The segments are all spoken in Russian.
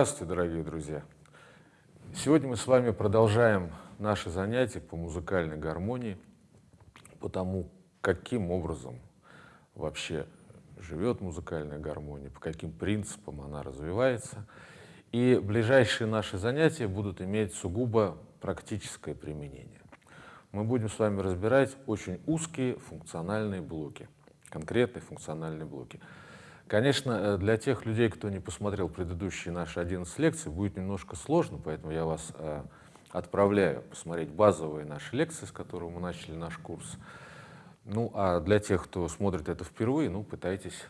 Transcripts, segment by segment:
Здравствуйте, дорогие друзья! Сегодня мы с вами продолжаем наши занятия по музыкальной гармонии, по тому, каким образом вообще живет музыкальная гармония, по каким принципам она развивается. И ближайшие наши занятия будут иметь сугубо практическое применение. Мы будем с вами разбирать очень узкие функциональные блоки, конкретные функциональные блоки. Конечно, э, для тех людей, кто не посмотрел предыдущие наши 11 лекций, будет немножко сложно, поэтому я вас э, отправляю посмотреть базовые наши лекции, с которых мы начали наш курс. Ну, а для тех, кто смотрит это впервые, ну, пытайтесь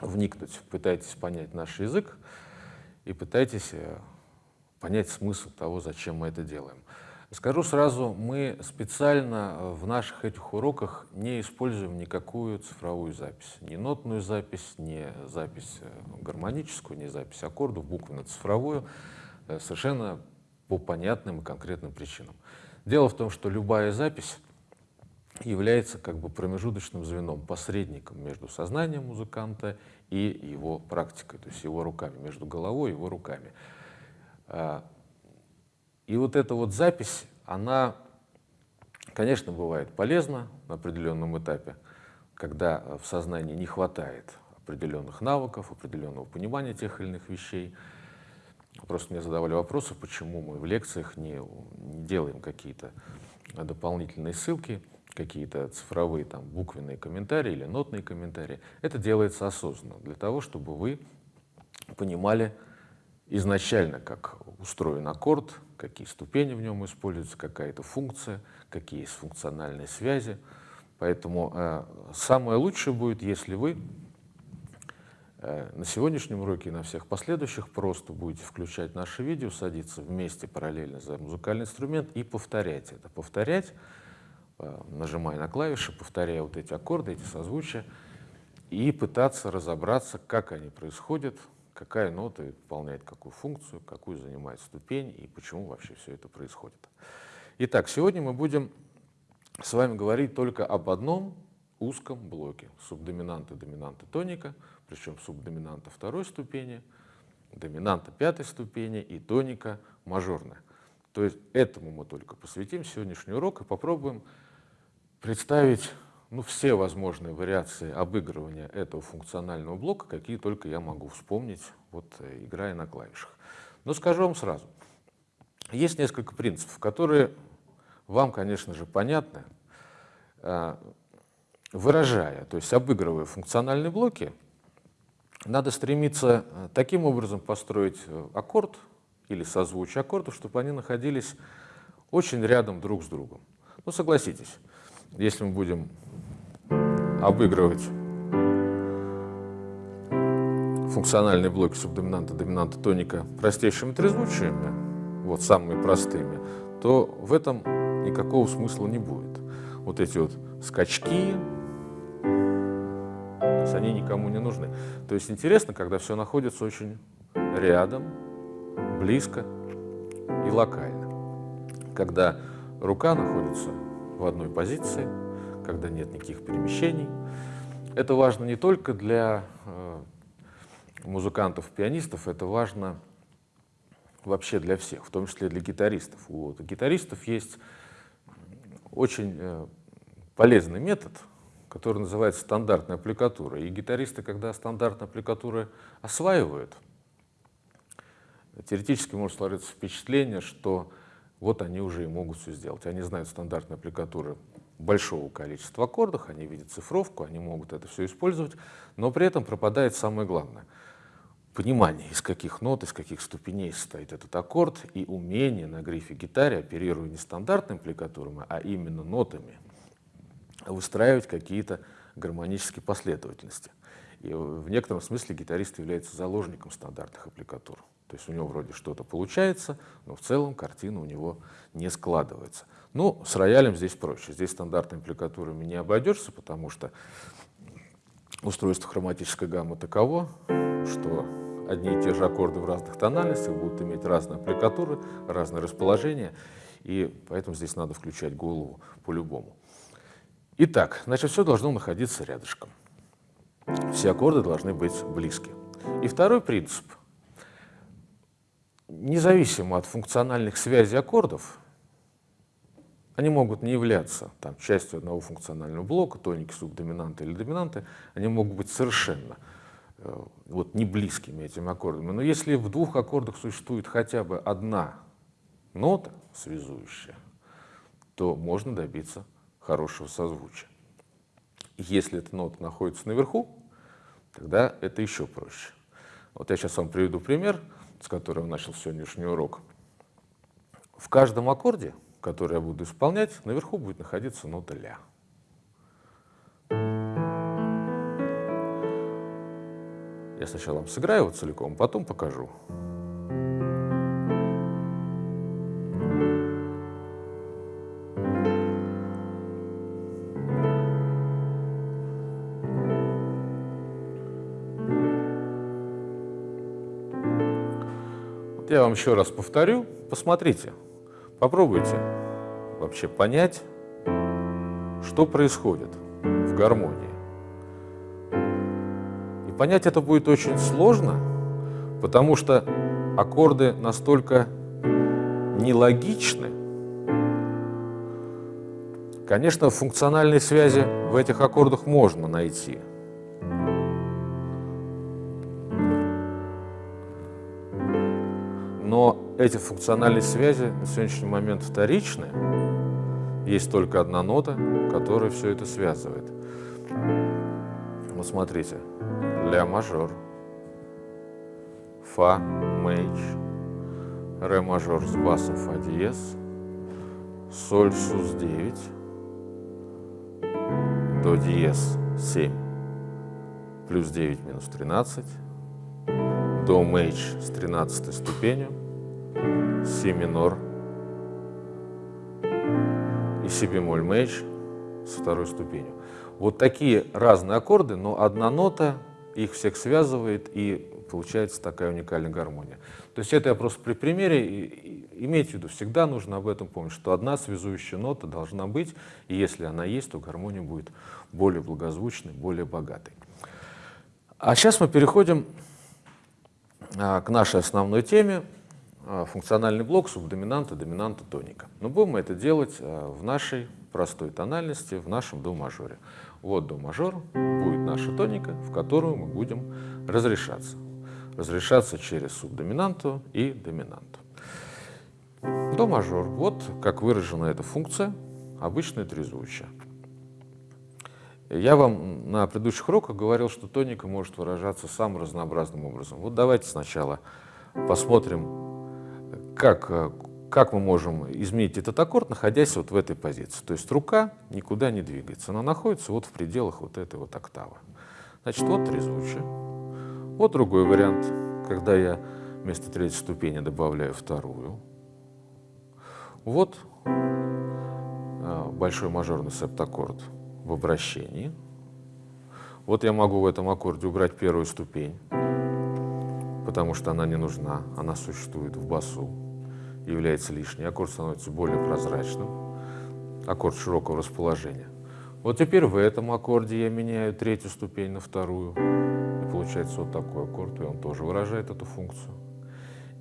вникнуть, пытайтесь понять наш язык и пытайтесь э, понять смысл того, зачем мы это делаем. Скажу сразу, мы специально э, в наших этих уроках не используем никакую цифровую запись. Ни нотную запись, ни запись э, гармоническую, ни запись аккордов, буквенно-цифровую, э, совершенно по понятным и конкретным причинам. Дело в том, что любая запись является как бы промежуточным звеном, посредником между сознанием музыканта и его практикой, то есть его руками, между головой и его руками. И вот эта вот запись, она, конечно, бывает полезна на определенном этапе, когда в сознании не хватает определенных навыков, определенного понимания тех или иных вещей. Просто мне задавали вопросы, почему мы в лекциях не, не делаем какие-то дополнительные ссылки, какие-то цифровые там, буквенные комментарии или нотные комментарии. Это делается осознанно, для того, чтобы вы понимали изначально, как устроен аккорд, какие ступени в нем используются, какая-то функция, какие есть функциональные связи. Поэтому э, самое лучшее будет, если вы э, на сегодняшнем уроке и на всех последующих просто будете включать наши видео, садиться вместе параллельно за музыкальный инструмент и повторять это. Повторять, э, нажимая на клавиши, повторяя вот эти аккорды, эти созвучия, и пытаться разобраться, как они происходят, какая нота выполняет какую функцию, какую занимает ступень и почему вообще все это происходит. Итак, сегодня мы будем с вами говорить только об одном узком блоке субдоминанта, доминанта тоника, причем субдоминанта второй ступени, доминанта пятой ступени и тоника мажорная. То есть этому мы только посвятим сегодняшний урок и попробуем представить ну, все возможные вариации обыгрывания этого функционального блока, какие только я могу вспомнить, вот, э, играя на клавишах. Но скажу вам сразу, есть несколько принципов, которые вам, конечно же, понятны. Э, выражая, то есть обыгрывая функциональные блоки, надо стремиться э, таким образом построить аккорд или созвучие аккордов, чтобы они находились очень рядом друг с другом. Ну, согласитесь, если мы будем обыгрывать функциональные блоки субдоминанта, доминанта, тоника простейшими трезвучиями, вот самыми простыми, то в этом никакого смысла не будет. Вот эти вот скачки, они никому не нужны. То есть интересно, когда все находится очень рядом, близко и локально. Когда рука находится в одной позиции, когда нет никаких перемещений. Это важно не только для э, музыкантов, пианистов, это важно вообще для всех, в том числе для гитаристов. У гитаристов есть очень э, полезный метод, который называется стандартная аппликатура. И гитаристы, когда стандартные аппликатуры осваивают, теоретически может сложиться впечатление, что вот они уже и могут все сделать. Они знают стандартные аппликатуры большого количества аккордов, они видят цифровку, они могут это все использовать, но при этом пропадает самое главное — понимание, из каких нот, из каких ступеней состоит этот аккорд, и умение на грифе гитаре, оперируя не стандартными аппликатурами, а именно нотами, выстраивать какие-то гармонические последовательности. И в некотором смысле гитарист является заложником стандартных аппликатур. То есть у него вроде что-то получается, но в целом картина у него не складывается. Ну, с роялем здесь проще. Здесь стандартной ампликатурами не обойдешься, потому что устройство хроматической гаммы таково, что одни и те же аккорды в разных тональностях будут иметь разные аппликатуры, разное расположение, и поэтому здесь надо включать голову по-любому. Итак, значит, все должно находиться рядышком. Все аккорды должны быть близки. И второй принцип. независимо от функциональных связей аккордов, они могут не являться там, частью одного функционального блока, тоники, субдоминанты или доминанты, они могут быть совершенно э, вот, не близкими этими аккордами. Но если в двух аккордах существует хотя бы одна нота связующая, то можно добиться хорошего созвучия. Если эта нота находится наверху, тогда это еще проще. Вот я сейчас вам приведу пример, с которого начал сегодняшний урок. В каждом аккорде который я буду исполнять, наверху будет находиться нота ля. Я сначала вам сыграю его целиком, потом покажу. Я вам еще раз повторю, посмотрите. Попробуйте вообще понять, что происходит в гармонии. И понять это будет очень сложно, потому что аккорды настолько нелогичны. Конечно, функциональные связи в этих аккордах можно найти. Но эти функциональные связи на сегодняшний момент вторичны. Есть только одна нота, которая все это связывает. Вот смотрите. Ля мажор, Фа мейдж, Ре мажор с басом Фа диез, Соль сус 9, До диез 7, плюс 9 минус 13, До мейдж с 13 ступенью, си минор и си бемоль мейдж со второй ступенью. Вот такие разные аккорды, но одна нота их всех связывает, и получается такая уникальная гармония. То есть это я просто при примере, и, имейте в виду, всегда нужно об этом помнить, что одна связующая нота должна быть, и если она есть, то гармония будет более благозвучной, более богатой. А сейчас мы переходим а, к нашей основной теме, функциональный блок субдоминанта, доминанта, тоника. Но будем мы это делать а, в нашей простой тональности, в нашем до мажоре. Вот до мажор будет наша тоника, в которую мы будем разрешаться. Разрешаться через субдоминанту и доминанту. До мажор. Вот как выражена эта функция, обычная трезвучие. Я вам на предыдущих уроках говорил, что тоника может выражаться самым разнообразным образом. Вот давайте сначала посмотрим как, э, как мы можем изменить этот аккорд, находясь вот в этой позиции. То есть рука никуда не двигается, она находится вот в пределах вот этой вот октавы. Значит, вот трезвучие. Вот другой вариант, когда я вместо третьей ступени добавляю вторую. Вот э, большой мажорный септаккорд в обращении. Вот я могу в этом аккорде убрать первую ступень, потому что она не нужна, она существует в басу является лишней, аккорд становится более прозрачным, аккорд широкого расположения. Вот теперь в этом аккорде я меняю третью ступень на вторую, и получается вот такой аккорд, и он тоже выражает эту функцию.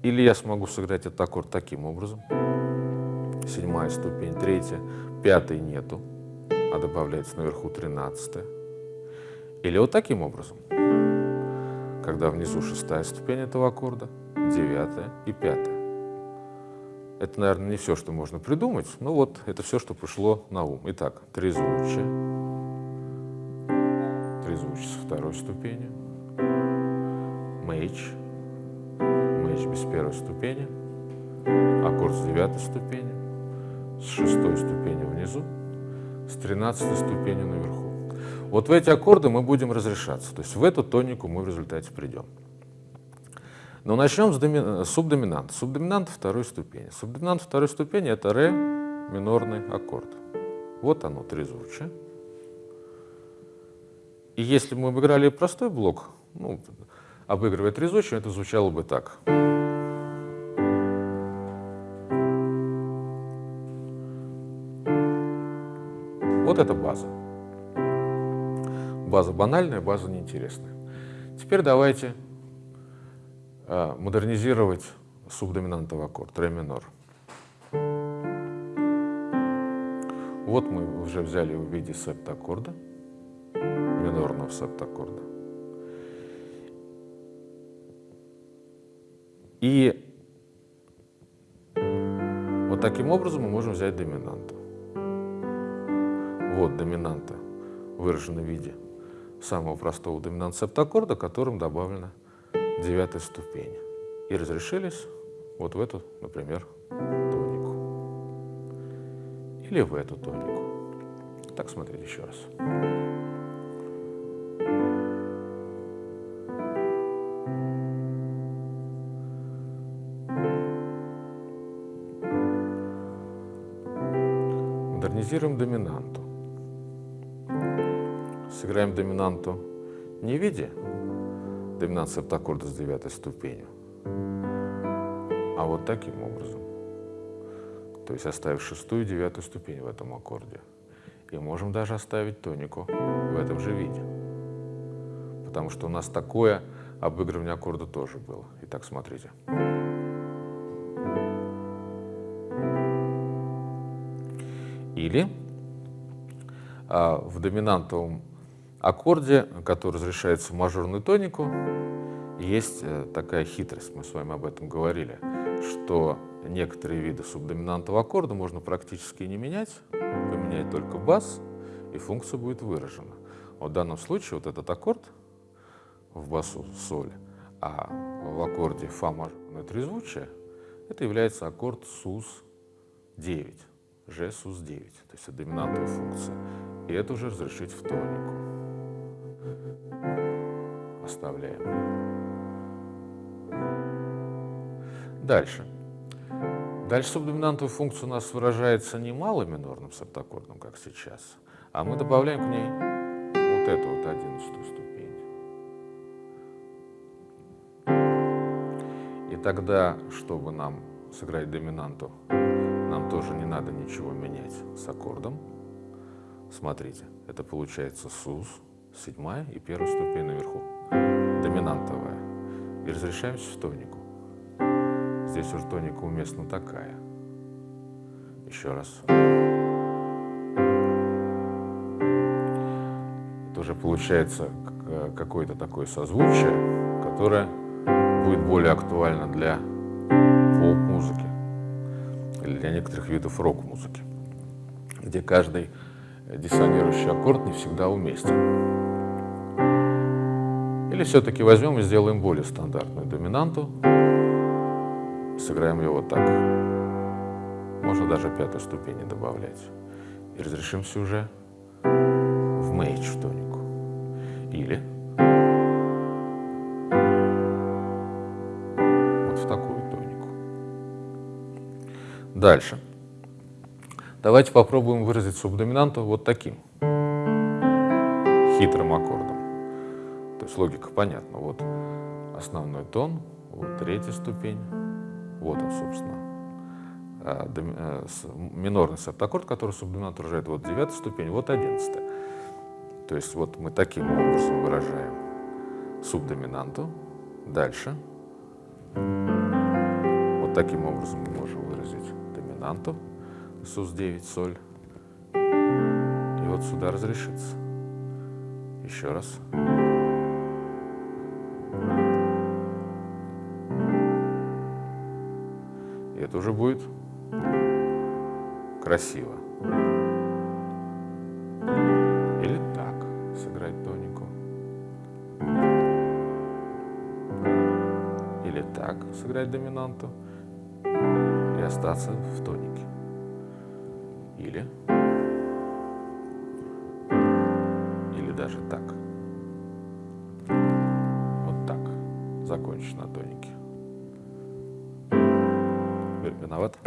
Или я смогу сыграть этот аккорд таким образом. Седьмая ступень, третья, пятой нету, а добавляется наверху тринадцатая. Или вот таким образом, когда внизу шестая ступень этого аккорда, девятая и пятая. Это, наверное, не все, что можно придумать, но вот это все, что пришло на ум. Итак, трезвучие, трезвучие со второй ступени, мейдж, мейдж без первой ступени, аккорд с девятой ступени, с шестой ступени внизу, с тринадцатой ступени наверху. Вот в эти аккорды мы будем разрешаться, то есть в эту тонику мы в результате придем. Но начнем с, доми... субдоминанта. Субдоминант второй ступени. Субдоминант второй ступени – это ре минорный аккорд. Вот оно, трезвучие. И если бы мы обыграли простой блок, ну, обыгрывая трезвучие, это звучало бы так. Вот это база. База банальная, база неинтересная. Теперь давайте Э, модернизировать субдоминантовый аккорд, ре минор. Вот мы уже взяли в виде септаккорда, минорного септаккорда. И вот таким образом мы можем взять доминанту. Вот доминанта выражена в виде самого простого доминант септаккорда, которым добавлена девятая ступень. И разрешились вот в эту, например, тонику. Или в эту тонику. Так, смотрите еще раз. Модернизируем доминанту. Сыграем доминанту не в виде доминант септаккорда с девятой ступенью, а вот таким образом. То есть оставив шестую и девятую ступень в этом аккорде. И можем даже оставить тонику в этом же виде. Потому что у нас такое обыгрывание аккорда тоже было. Итак, смотрите. Или а, в доминантовом аккорде, который разрешается в мажорную тонику, есть э, такая хитрость, мы с вами об этом говорили, что некоторые виды субдоминантового аккорда можно практически не менять, поменять только бас, и функция будет выражена. В данном случае вот этот аккорд в басу соль, а в аккорде фа мажорное трезвучие, это является аккорд СУС-9, Ж СУС-9, то есть это доминантовая функция. И это уже разрешить в тонику. Оставляем. Дальше. Дальше субдоминантовая функция у нас выражается не малым минорным септаккордом, как сейчас, а мы добавляем к ней вот эту вот одиннадцатую ступень. И тогда, чтобы нам сыграть доминанту, нам тоже не надо ничего менять с аккордом. Смотрите, это получается СУС, седьмая и первая ступень наверху, доминантовая. И разрешаемся в тонику. Здесь уж тоника уместна такая. Еще раз. Это уже получается какое-то такое созвучие, которое будет более актуально для поп-музыки или для некоторых видов рок-музыки, где каждый диссонирующий аккорд не всегда уместен. Или все-таки возьмем и сделаем более стандартную доминанту, сыграем ее вот так. Можно даже пятую ступень добавлять. И разрешимся уже в мейдж в тонику. Или вот в такую тонику. Дальше. Давайте попробуем выразить субдоминанту вот таким хитрым аккордом. То есть логика понятна. Вот основной тон, вот третья ступень, вот он, собственно, а, э, минорный септаккорд, который субдоминант выражает вот девятая ступень, вот одиннадцатая. То есть вот мы таким образом выражаем субдоминанту. Дальше. Вот таким образом мы можем выразить доминанту. СУС-9, соль. И вот сюда разрешится. Еще раз. Это уже будет красиво. Или так сыграть тонику. Или так сыграть доминанту и остаться в тонике. Или, или даже так. Вот так. Закончить на тонике. Виноват?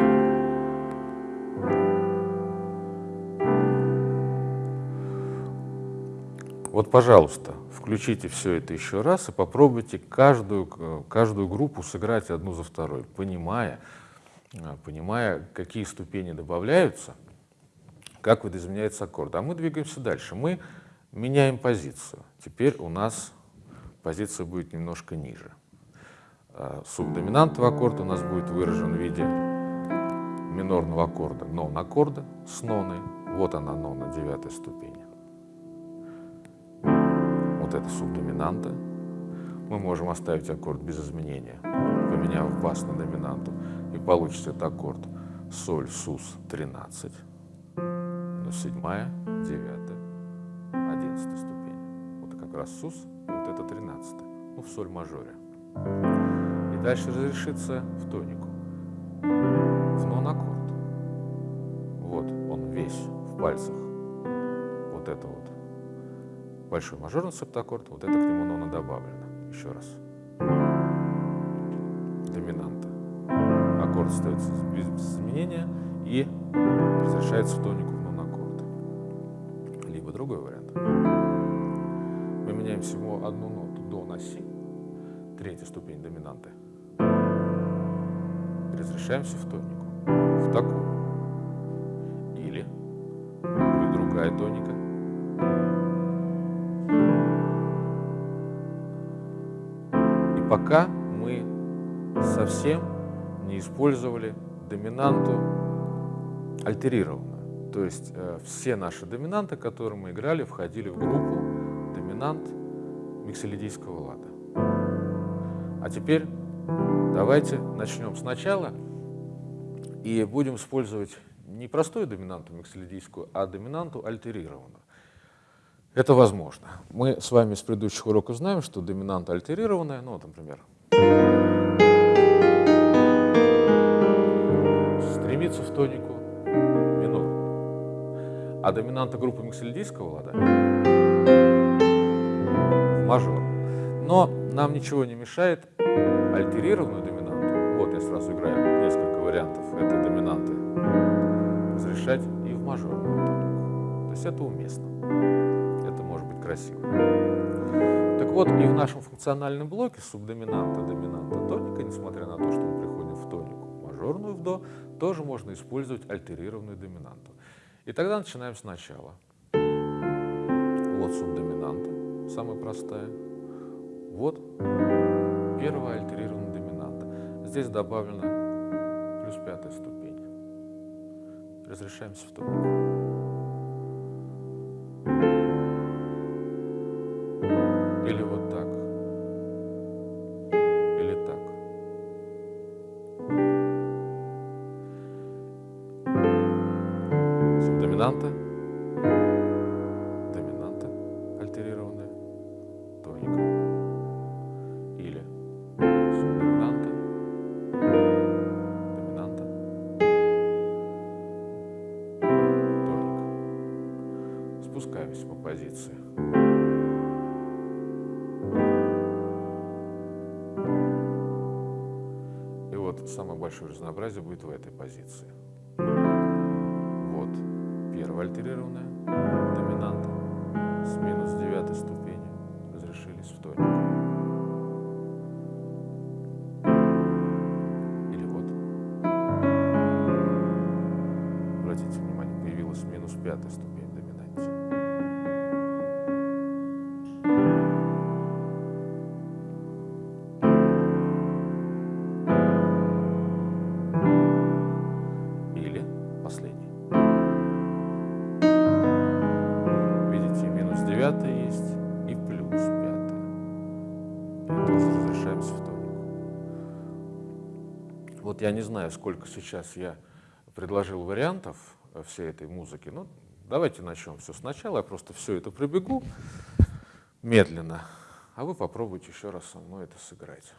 Вот, пожалуйста, включите все это еще раз и попробуйте каждую, каждую группу сыграть одну за второй, понимая, понимая, какие ступени добавляются, как видоизменяется аккорд. А мы двигаемся дальше. Мы меняем позицию. Теперь у нас позиция будет немножко ниже. Э, субдоминантовый аккорд у нас будет выражен в виде минорного аккорда, нон аккорда с ноной. Вот она, нон на девятой ступени. Вот это субдоминанта. Мы можем оставить аккорд без изменения, поменяв бас на доминанту, и получится этот аккорд соль, сус 13, но седьмая, девятая, одиннадцатая ступень. Вот как раз сус, и вот это 13, ну в соль мажоре. Дальше разрешится в тонику, в нон аккорд. Вот он весь в пальцах. Вот это вот большой мажорный септаккорд, вот это к нему нона добавлено. Еще раз. Доминанта. Аккорд остается без изменения и разрешается в тонику в нон аккорд. Либо другой вариант. Мы меняем всего одну ноту до на си, третья ступень доминанты. Разрешаемся в тонику, в такую. Или другая тоника. И пока мы совсем не использовали доминанту альтерированную. То есть э, все наши доминанты, которые мы играли, входили в группу доминант микселидийского лада. А теперь давайте начнем сначала и будем использовать не простую доминанту микселидийскую, а доминанту альтерированную. Это возможно. Мы с вами с предыдущих уроков знаем, что доминанта альтерированная, ну, например, стремится в тонику минор. А доминанта группы миксельдийского лада в мажор. Но нам ничего не мешает альтерированную доминанту, вот я сразу играю несколько вариантов этой доминанты, разрешать и в мажорную тонику. То есть это уместно. Это может быть красиво. Так вот, и в нашем функциональном блоке субдоминанта, доминанта, тоника, несмотря на то, что мы приходим в тонику, мажорную в до, тоже можно использовать альтерированную доминанту. И тогда начинаем сначала. Вот субдоминанта, самая простая. Вот первая альтерированная доминанта. Здесь добавлена плюс пятая ступень. Разрешаемся в вот самое большое разнообразие будет в этой позиции. Вот первая альтерированная доминанта с минус девятой. Вот я не знаю, сколько сейчас я предложил вариантов э, всей этой музыки. Ну, давайте начнем все сначала. Я просто все это пробегу медленно, а вы попробуйте еще раз со мной это сыграть.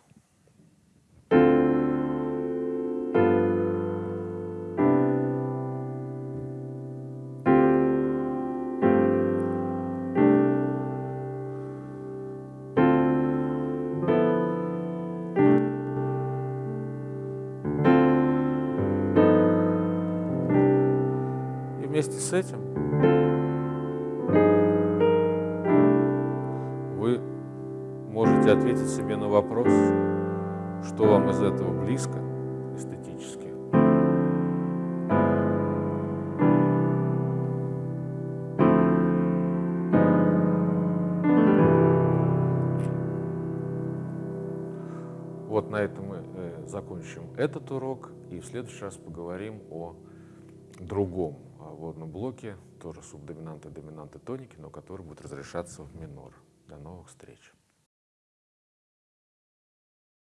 Вместе с этим вы можете ответить себе на вопрос, что вам из этого близко эстетически. Вот на этом мы э, закончим этот урок и в следующий раз поговорим о другом водном блоке, тоже субдоминанты, доминанты, тоники, но который будет разрешаться в минор. До новых встреч!